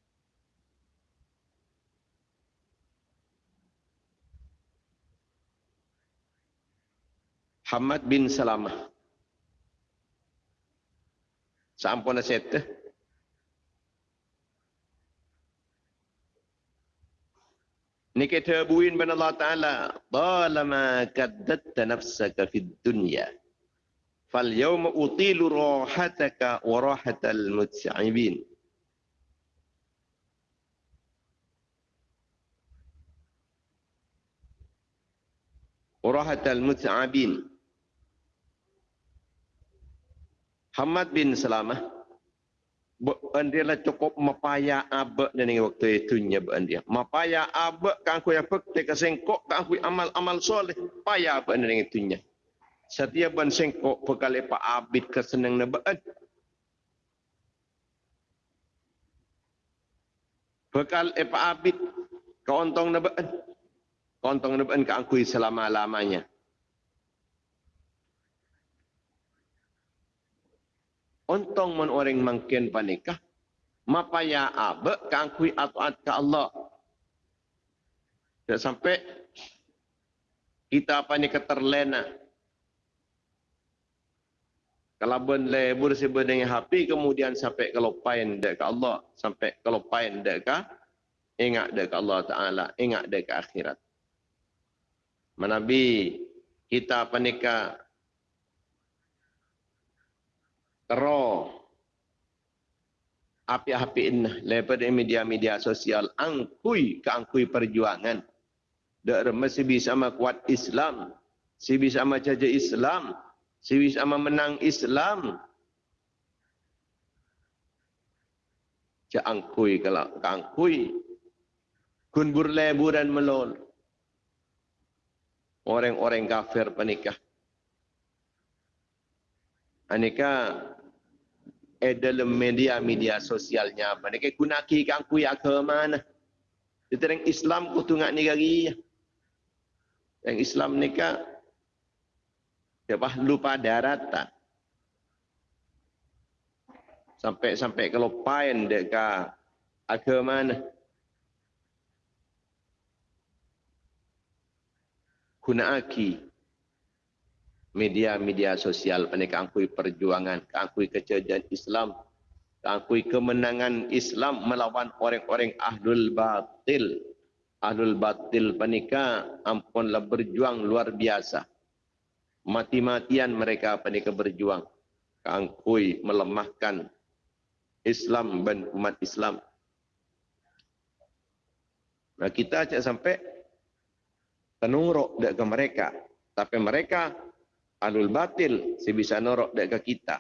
Hamad bin Salamah. Sampun aset نكتابوين من الله تعالى طالما كددت نفسك في الدنيا فاليوم أطيل راحتك وراحة المتعبين. وراحة المتعبين. محمد بن سلامة. Dia lah cukup mapaya abak ini waktu itu nya dia. Mapaya abak kan aku yang pek sengkok kan aku amal-amal soleh. Paya abak dan itu nya. Setiap ban sengkok pekali pak abid kesenang na bukan. Bekal epa abid keontong na bukan. Keontong na bukan kan aku selama-lamanya. Ontong man orang mangkin panikah. Mapaya abe kangkui atuat ke Allah. Tak sampai kita apa ni keterlena. Kalau ben lebur sebe dengan HP kemudian sampai kalau pain dek ke Allah, sampai kalau pain dek ke ingat dek Allah Taala, ingat dek akhirat. Manabi kita apa nikah Tero api-api ini daripada media-media sosial angkui ke angkui perjuangan. Dak mesti bisa kuat Islam, si bisa jaga Islam, si bisa menang Islam. Ja angkui kalau angkui kun burleburan melol. Orang-orang kafir penikah. Aneka eh dalam media-media sosialnya. Apa ni guna ki kan ku ya ke mana Ditereng Islam ku tungak ni gari yang Islam ni ka Siapa lupa darat tak? Sampai sampai kalau pain dekat agama mana? Guna aki media-media sosial mereka angkui perjuangan, angkui kecerdaan Islam, angkui kemenangan Islam melawan orang-orang ahlul batil. Ahlul batil panika ampunlah berjuang luar biasa. Mati-matian mereka panika berjuang. Angkui melemahkan Islam dan umat Islam. Nah kita cak sampai penungrok dekat mereka. Tapi mereka alul batil si bisa norok dekat kita.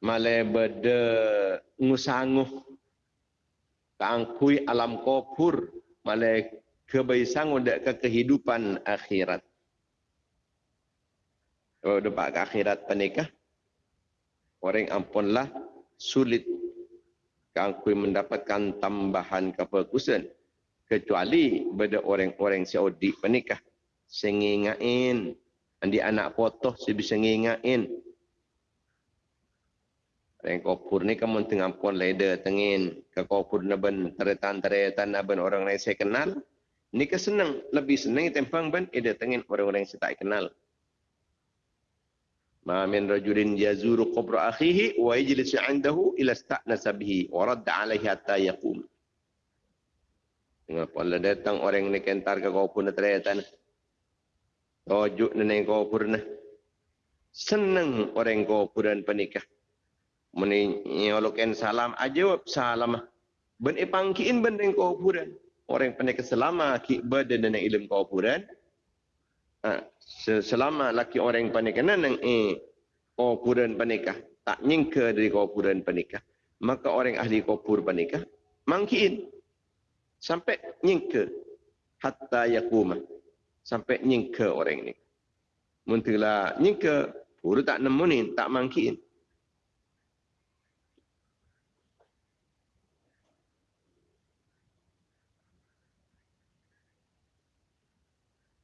Male bede ngusanguh kangkui alam kopur male kebaisang udah ke kehidupan akhirat. Oh, depak ke akhirat penikah. Orang ampunlah sulit kangkui mendapatkan tambahan kefokusan kecuali pada orang-orang Saudi menikah sengingain andi anak foto si bisa ngingain Orang kopur ni kamu tengah pun leda tengin ke kopur naben teretan teretan naben orang lain saya kenal. Ni ke senang lebih senang tempang ben ida tengin orang-orang yang saya tak kenal. Ma min rajulin yazuru qabra akhihi wa yajlisu 'indahu ila sta'nasa bihi wa radda 'alayhi hatta yaqum. Kalau datang orang ni kentar ke kau pun terletan. Tojuk nenek kau pun Senang orang kau pun penikah. Meni nyolokan salam aja salam. Ben ipangkiin ben neng kau pun. Orang penikah selama ki badan nenek ilmu kau pun. Ha, selama laki orang penikah neng eh kau pun penikah. Tak nyingke dari kau pun penikah. Maka orang ahli kau pun penikah. Mangkiin sampai nyingke hatta yakuma. Sampai nyingke orang ini muntila nyingke pura tak nemunin tak mangkin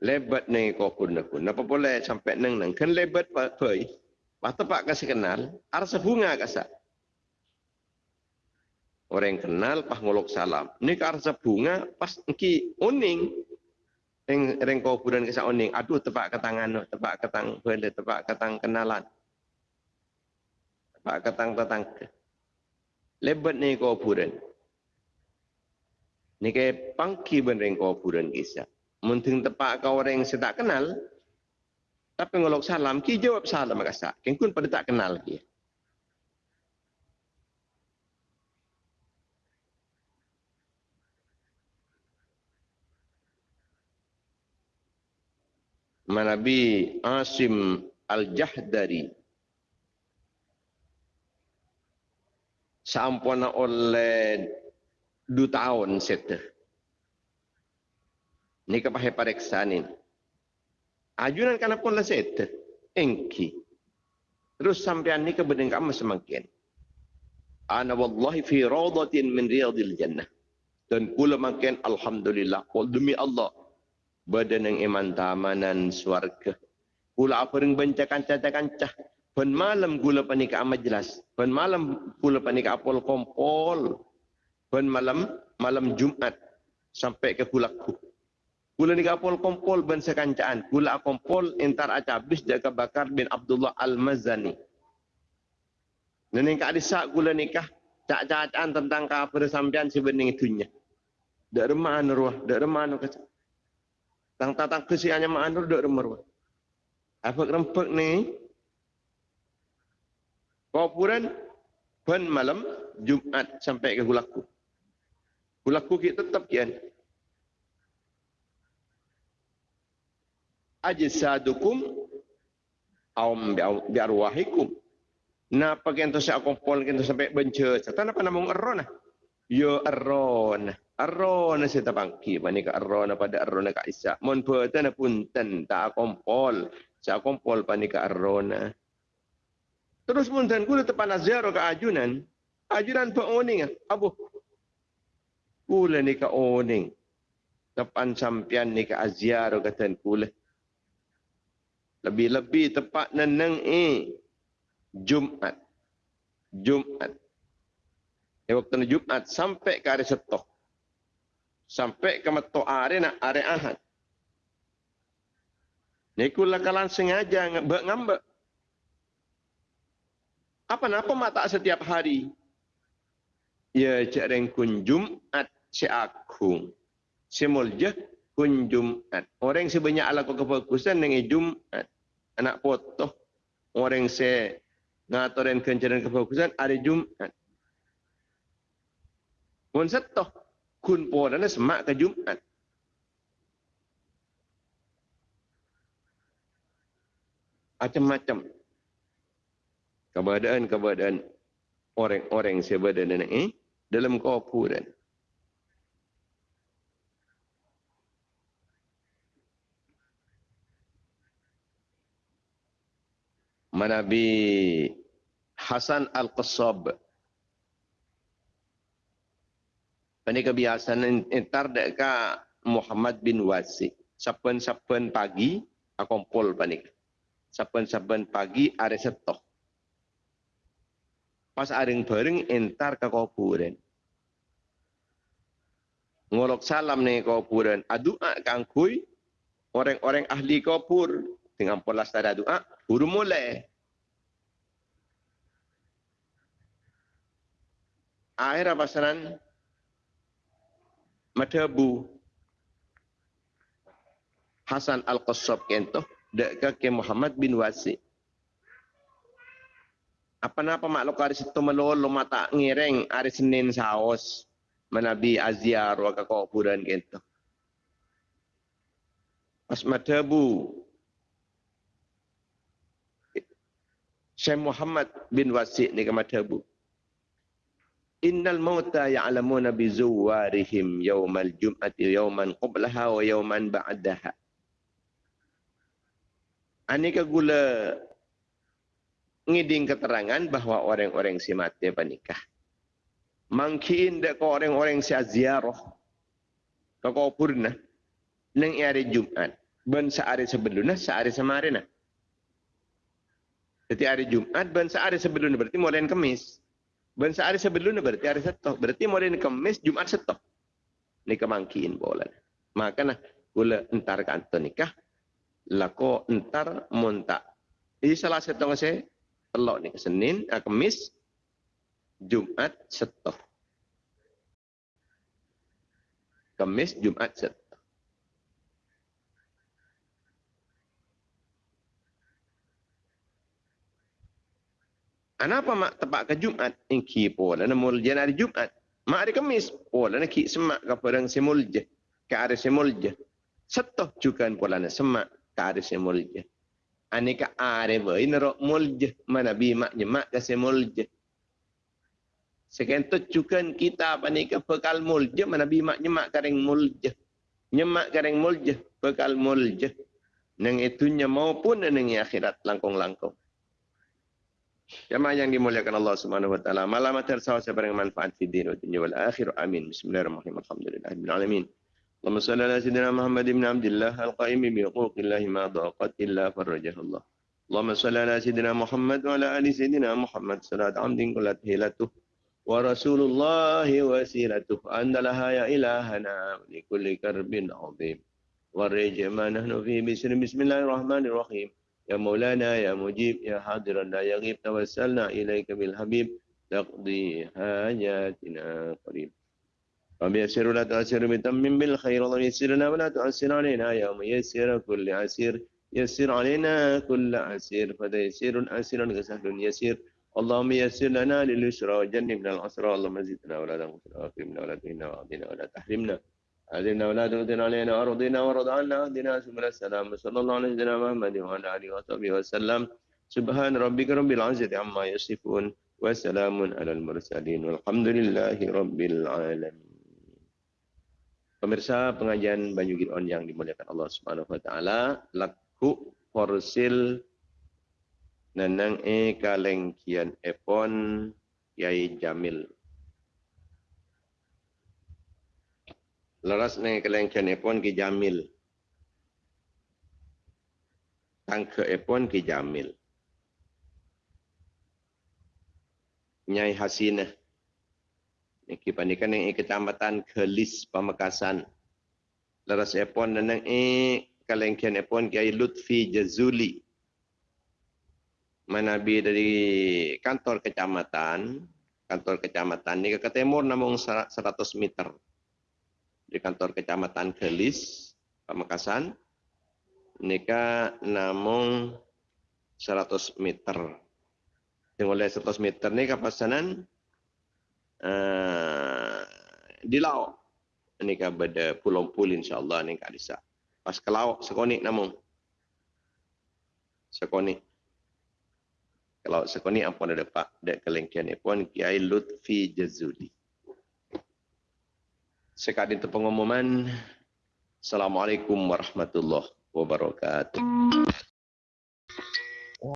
lebat ni kau pun aku napa boleh sampai neng neng kan lebat pak poi Pak pak kasih kenal, arsa bunga kasih orang kenal pas ngolok salam. Ini karsa bunga pas engki uning. Reng reng kuburan ke saoning. Aduh tepak ketangan tepak ketang bele, tepak ketang kenalan. Tepak ketang ketang. Lebat ni kuburan. Ni ke pangki ben reng kuburan kisah. Munting tepak kau orang sedak kenal. Tapi ngolok salam, ki jawab salam makasa. Kengkun pada tak kenal dia. Manabi Asim Al-Jahdari sampuna oleh dua tahun seta. Ni kepahe pareksanin. Ajunan kana pun lah seta. Engki. Terus sampean ni kebedeng kamu semakin. Ana wallahi fi rawdatin min riyadil jannah. Dan kula makin alhamdulillah. Demi Allah badan yang iman tamanan suarga. Kula baca kancah-kancah. Pen malam gula panika amat jelas. Pen malam gula panika apol kompol. Pen malam malam Jumat sampai ke kulaku. Kula ni apol kompol ben sekancaan. Kula kompol entar acabis jaga bakar bin Abdullah Al-Mazani. Nenek adisak gula nikah cak-cakan tentang kafir sampean sebening itunya. Dak remah ruah, dak remah kata. Tang tatang kesiannya mak anur dok remar. Apa rempek ni? Kuburan ban malam Jumat sampai ke gulaku. Gulaku kita tetap kian. Ajsadukum awam biarwahikum. Napa kento saya kompol kento sampai bence. Tanda apa nama ngeron ah? Yo eron. Arrona saya tabangki, mana ke arrona pada arrona ke Isa. Mon pun punten tak kompol. Saya kompol pani ke arrona. Terus punten kula tepan azhar ke ajunan. Ajunan pa oning abu. Kula ni ke oning. Tepan sampian ni ke azhar kata kula. Lebih-lebih tepat neneng eh. Jumat. Jumat. Eh, waktu Jumat sampai ke hari setok sampai ke meto are nak are ahad. Ni kula kalan sengaja ngambek ngambek. Apa napa mak tak setiap hari? Ya cak reng kun Jumat si agung. Si muljah kun Jumat. Orang sebanyak ala kefokusan dengan Jumat. Anak potoh. Orang se ngatoren kencaran kefokusan ada Jumat. Mun setoh kun dan semak ke Jumat. Macam-macam. Keberadaan-keberadaan orang-orang sebadan ini dalam kuburan. Manabi Hasan Al-Qassab Ini kebiasaan entar deka Muhammad bin Wasi. Saben-saben pagi akompol panik. Saben-saben pagi are setok. Pas aring bareng entar ke kuburan. Ngolok salam nih kuburan. Adua kangkui orang-orang ahli kubur dengan pola tada doa buru mulai. Akhir apa madhabu Hasan Al-Qassab kento dek ke Muhammad bin Wasi. Apa napa makhluk hari situ melolo mata ngireng hari Senin saos menabi aziar wa kuburan kento. Pas madhabu Syekh Muhammad bin Wasi ni ke madhabu. Innal mauta ya'lamuna bi zuwarihim yawmal jum'ati yawman qablaha wa yawman ba'daha. Anika gula ngiding keterangan bahawa orang-orang si mati panikah. Mungkin dek orang-orang si ziarah ke purna nang hari Jumat. Ben sehari sebelumnya, sehari semarina. Jadi hari Jumat, ben sehari sebelumnya berarti mulai kemis. Ben sehari sebelumnya berarti hari setok. Berarti mau ini kemis Jumat setok. Ini kemangkin bola. Maka nah kula entar kantor nikah lako entar montak ini salah yang saya telok ni Senin, ah, Kamis, Jumat, Setoh. Kamis, Jumat, Setoh. Kenapa mak tepat ke Jumat? Inki pula nak mulja hari Jumat. Mak hari Kamis pula nak ki semak ke perang semulja. Ke hari semulja. Setoh juga pula nak semak ke hari semulja. Anika are ba inro mulja mana bi mak nyemak ke semulja. Sekentut juga kita panika bekal mulja mana bi mak nyemak kareng mulja. Nyemak kareng mulja bekal mulja. Nang itunya maupun nang akhirat langkong-langkong. Jemaah yang dimuliakan Allah Subhanahu wa taala, malam materi sawa manfaat di dunia dunia wal akhir. Amin. Bismillahirrahmanirrahim. Alhamdulillahirabbil alamin. Allahumma shalli ala sayyidina Muhammad ibn Abdullah al-qaim bi huquqillah ma daqat illa farajah Allah. Allahumma shalli ala sayyidina Muhammad wa ala ali sayyidina Muhammad salat amdin kullat hilatu wa rasulullah wasilatuh andalaha ya ilahana li kulli karbin azim. Wa rajmanahu fi bismillahirrahmanirrahim. يا مولانا يا مجيب يا حاضر لا يغيب توسلنا إليك بالحبيب. تقضي حاجاتنا قريب. رب يسر ولا تؤسر بتمم بالخير اللهم يسرنا ولا تؤسر علينا. يا ميسر كل عسير يسر علينا كل عسير. فتيسير عسير كسهل يسير. اللهم يسر لنا لليسرى وجنبنا العسرى. اللهم زدنا ولا تنقصنا وأكرمنا ولا تهنا وأعطنا ولا تحرمنا. علمنا ولا تؤذنا علينا وارضنا وارض عنا اهدنا سبل السلام صلى الله على سيدنا محمد وعلى اله وصحبه وسلم سبحان ربك رب العزه عما يصفون وسلام على المرسلين والحمد لله رب العالمين Pemirsa pengajian Banyu Giron yang dimuliakan Allah Subhanahu wa taala, laku forsil nanang e kaleng kian epon Yai Jamil. Laras nang kaleng kian epon ki Jamil. Tangke epon ki Jamil. Nyai Hasinah Niki pandikan yang kecamatan Kelis Pamekasan. Leras epon dan yang kalengkian epon Kiai Lutfi Jazuli. Manabi dari kantor kecamatan, kantor kecamatan ini ke timur namun 100 meter. Di kantor kecamatan Kelis Pamekasan. Nika namun 100 meter. Yang oleh 100 meter ni kapasanan uh, di laut ini pada pulau pul insyaallah ni kan disa pas ke laut sekonik namun sekonik kalau sekonik apa ada dapat dek kelengkian pun kiai lutfi jazuli sekadar itu pengumuman. Assalamualaikum warahmatullahi wabarakatuh